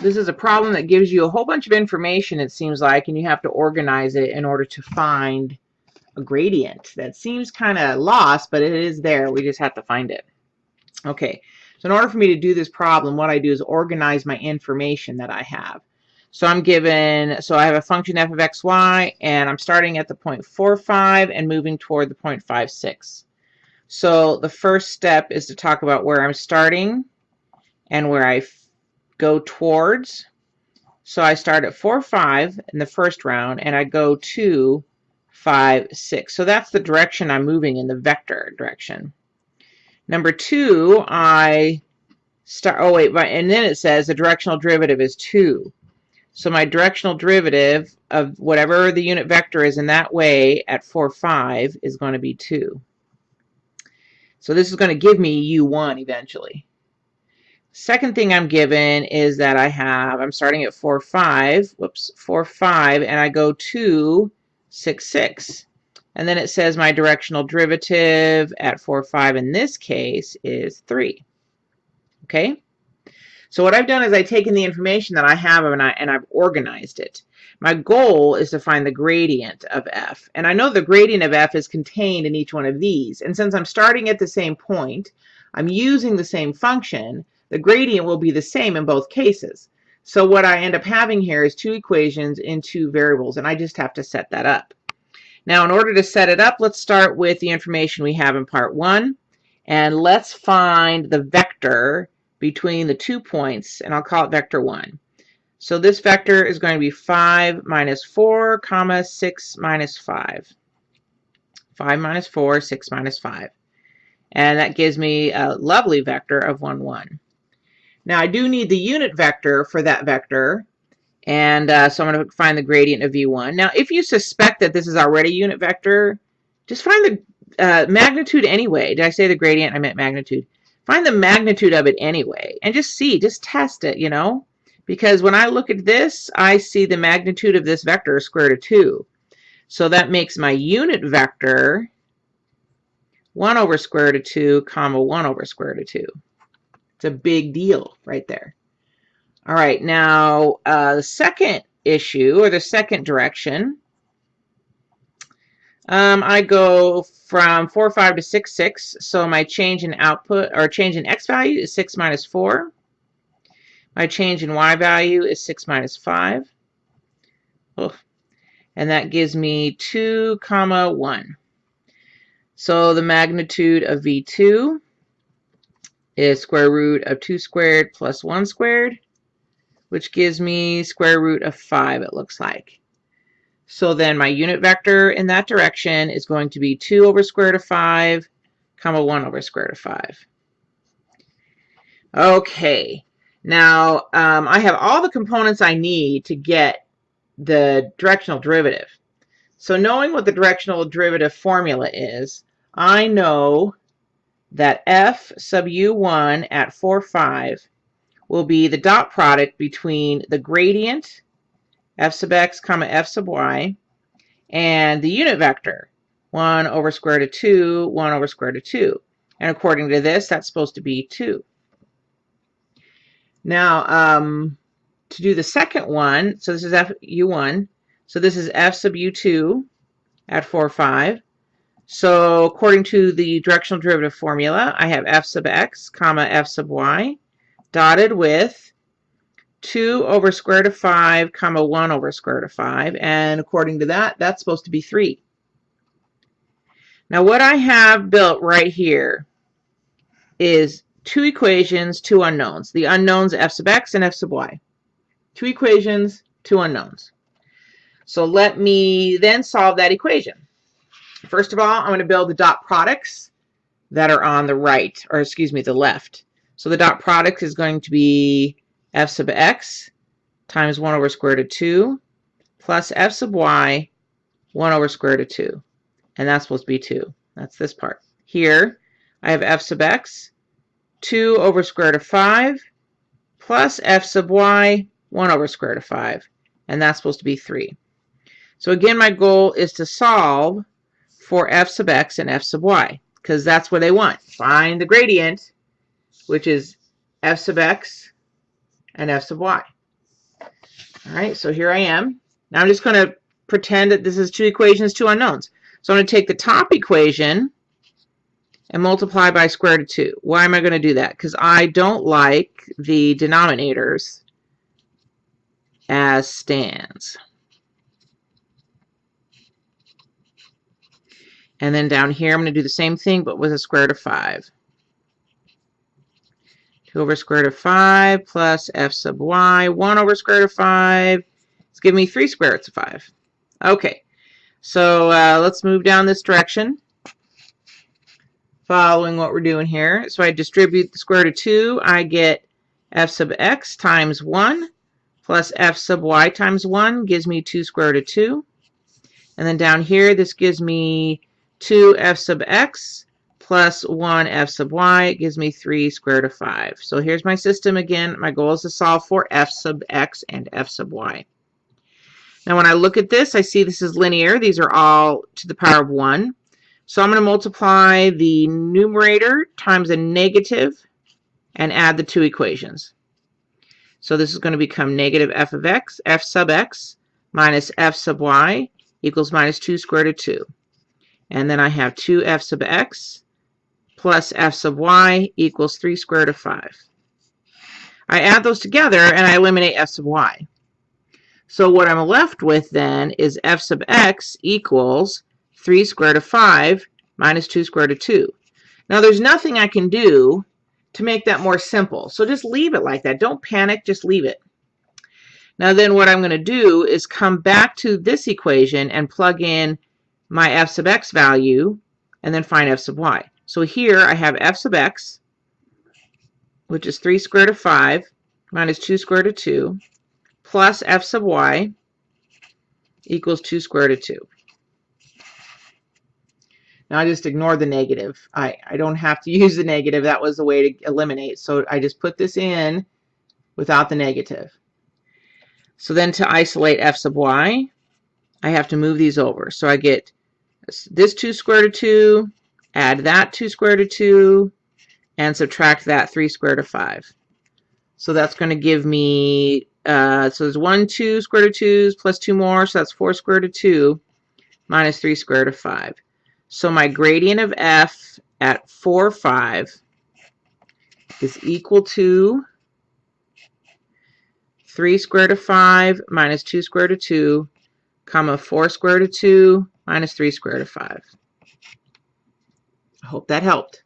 this is a problem that gives you a whole bunch of information, it seems like, and you have to organize it in order to find a gradient. That seems kind of lost, but it is there. We just have to find it. Okay, so in order for me to do this problem, what I do is organize my information that I have. So I'm given, so I have a function f of x, y, and I'm starting at the point 0.45 and moving toward the point 0.56. So the first step is to talk about where I'm starting and where I go towards. So I start at 4, 5 in the first round and I go to 5, 6. So that's the direction I'm moving in the vector direction. Number two, I start, oh wait, and then it says the directional derivative is 2. So my directional derivative of whatever the unit vector is in that way at 4, 5 is going to be 2. So this is going to give me U1 eventually. Second thing I'm given is that I have, I'm starting at 4, 5, whoops, 4, 5, and I go to 6, 6. And then it says my directional derivative at 4, 5 in this case is 3. Okay? So what I've done is I've taken the information that I have and, I, and I've organized it. My goal is to find the gradient of f. And I know the gradient of f is contained in each one of these. And since I'm starting at the same point, I'm using the same function, the gradient will be the same in both cases. So what I end up having here is two equations in two variables, and I just have to set that up. Now, in order to set it up, let's start with the information we have in part one, and let's find the vector between the two points, and I'll call it vector one. So this vector is going to be 5 minus 4, comma 6 minus 5. 5 minus 4, 6 minus 5. And that gives me a lovely vector of 1, 1. Now I do need the unit vector for that vector. And uh, so I'm going to find the gradient of v1. Now if you suspect that this is already a unit vector, just find the uh, magnitude anyway. Did I say the gradient? I meant magnitude. Find the magnitude of it anyway. And just see, just test it, you know because when I look at this, I see the magnitude of this vector square root of 2. So that makes my unit vector 1 over square root of 2, comma 1 over square root of 2. It's a big deal right there. All right, now uh, the second issue, or the second direction, um, I go from 4, 5 to 6, 6. So my change in output, or change in x value is 6 minus 4. My change in y value is 6 minus 5. And that gives me 2 comma 1. So the magnitude of V2 is square root of 2 squared plus 1 squared, which gives me square root of 5, it looks like. So then my unit vector in that direction is going to be 2 over square root of 5, comma 1 over square root of 5. Okay, now, um, I have all the components I need to get the directional derivative. So knowing what the directional derivative formula is, I know that f sub u1 at 4, 5 will be the dot product between the gradient f sub x comma f sub y and the unit vector 1 over square root of 2, 1 over square root of 2. And according to this, that's supposed to be 2. Now, um, to do the second one, so this is F U1, so this is F sub U2 at 4, 5. So according to the directional derivative formula, I have f sub x, comma f sub y, dotted with 2 over square root of 5, comma 1 over square root of 5. And according to that, that's supposed to be 3. Now what I have built right here is two equations, two unknowns. The unknowns f sub x and f sub y. Two equations, two unknowns. So let me then solve that equation. First of all, I'm going to build the dot products that are on the right, or excuse me, the left. So the dot product is going to be f sub x times 1 over square root of 2 plus f sub y 1 over square root of 2. And that's supposed to be 2. That's this part. Here, I have f sub x 2 over square root of 5 plus f sub y, 1 over square root of 5. And that's supposed to be 3. So again, my goal is to solve for f sub x and f sub y, because that's what they want. Find the gradient, which is f sub x and f sub y. All right, so here I am. Now I'm just going to pretend that this is two equations, two unknowns. So I'm going to take the top equation and multiply by square root of 2. Why am I going to do that? Because I don't like the denominators as stands. And then down here, I'm going to do the same thing, but with a square root of 5. 2 over square root of 5 plus f sub y. 1 over square root of 5. It's giving me 3 square roots of 5. Okay, so uh, let's move down this direction. Following what we're doing here. So I distribute the square root of 2. I get f sub x times 1 plus f sub y times 1 gives me 2 square root of 2. And then down here, this gives me 2 f sub x plus 1 f sub y gives me 3 square root of 5. So here's my system again. My goal is to solve for f sub x and f sub y. Now when I look at this, I see this is linear. These are all to the power of 1. So I'm going to multiply the numerator times a negative and add the two equations. So this is going to become negative f of x, f sub x minus f sub y equals minus 2 squared of 2. And then I have 2f sub x plus f sub y equals 3 square root of 5. I add those together and I eliminate f sub y. So what I'm left with then is f sub x equals 3 square root of 5 minus 2 square root of 2. Now there's nothing I can do to make that more simple. So just leave it like that. Don't panic, just leave it. Now then what I'm going to do is come back to this equation and plug in my f sub x value and then find f sub y. So here I have f sub x, which is 3 square root of 5 minus 2 square root of 2, plus f sub y equals 2 square root of 2. Now I just ignore the negative. I, I don't have to use the negative. That was the way to eliminate. So I just put this in without the negative. So then to isolate f sub y, I have to move these over. So I get this 2 squared of 2, add that 2 squared of 2, and subtract that 3 squared of 5. So that's going to give me, uh, so there's 1, 2 square root of 2s plus 2 more, so that's 4 square root of 2 minus 3 square root of 5. So my gradient of f at 4, 5 is equal to 3 square root of 5 minus 2 square root of 2, comma 4 square root of 2 minus 3 square root of 5. I hope that helped.